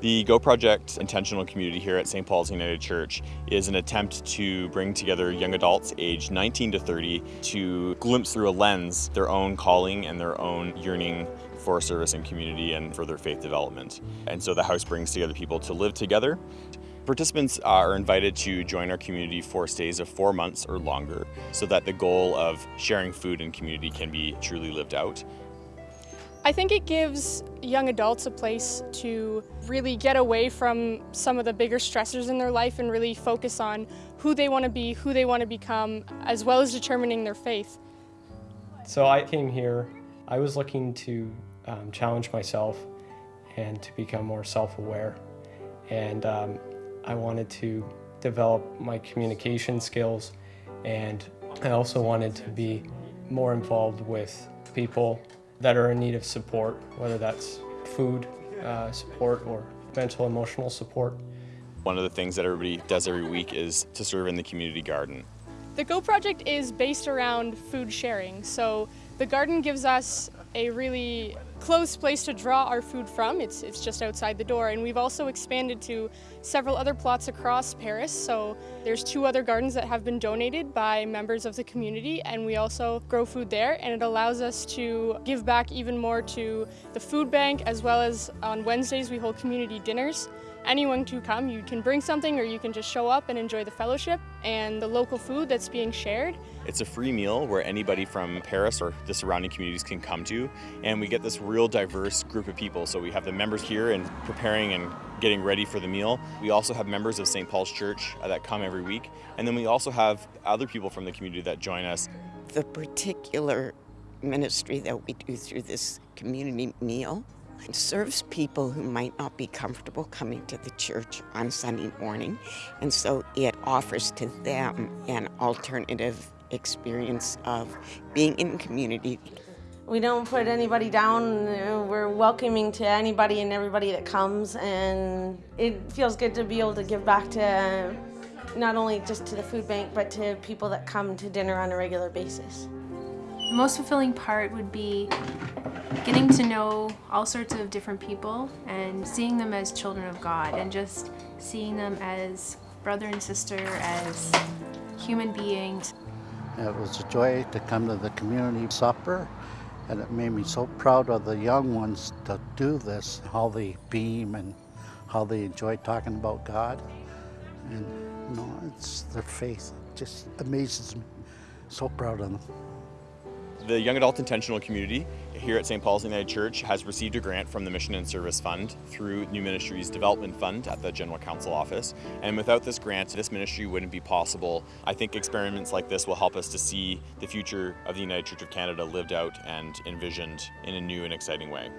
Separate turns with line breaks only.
The Go Project intentional community here at St. Paul's United Church is an attempt to bring together young adults aged 19 to 30 to glimpse through a lens their own calling and their own yearning for service and community and for their faith development. And so the house brings together people to live together. Participants are invited to join our community for stays of four months or longer so that the goal of sharing food and community can be truly lived out.
I think it gives young adults a place to really get away from some of the bigger stressors in their life and really focus on who they want to be, who they want to become, as well as determining their faith.
So I came here, I was looking to um, challenge myself and to become more self-aware. And um, I wanted to develop my communication skills and I also wanted to be more involved with people that are in need of support, whether that's food uh, support or mental emotional support.
One of the things that everybody does every week is to serve in the community garden.
The Go Project is based around food sharing. So the garden gives us a really close place to draw our food from. It's, it's just outside the door. And we've also expanded to several other plots across Paris. So there's two other gardens that have been donated by members of the community and we also grow food there and it allows us to give back even more to the food bank as well as on Wednesdays we hold community dinners anyone to come. You can bring something or you can just show up and enjoy the fellowship and the local food that's being shared.
It's a free meal where anybody from Paris or the surrounding communities can come to and we get this real diverse group of people. So we have the members here and preparing and getting ready for the meal. We also have members of St. Paul's Church uh, that come every week and then we also have other people from the community that join us.
The particular ministry that we do through this community meal it serves people who might not be comfortable coming to the church on Sunday morning, and so it offers to them an alternative experience of being in community.
We don't put anybody down. We're welcoming to anybody and everybody that comes, and it feels good to be able to give back to not only just to the food bank, but to people that come to dinner on a regular basis.
The most fulfilling part would be getting to know all sorts of different people and seeing them as children of God and just seeing them as brother and sister, as human beings.
It was a joy to come to the community supper and it made me so proud of the young ones to do this, how they beam and how they enjoy talking about God. And you know, it's their faith it just amazes me. So proud of them.
The Young Adult Intentional Community here at St. Paul's United Church has received a grant from the Mission and Service Fund through New Ministries Development Fund at the General Council Office. And without this grant, this ministry wouldn't be possible. I think experiments like this will help us to see the future of the United Church of Canada lived out and envisioned in a new and exciting way.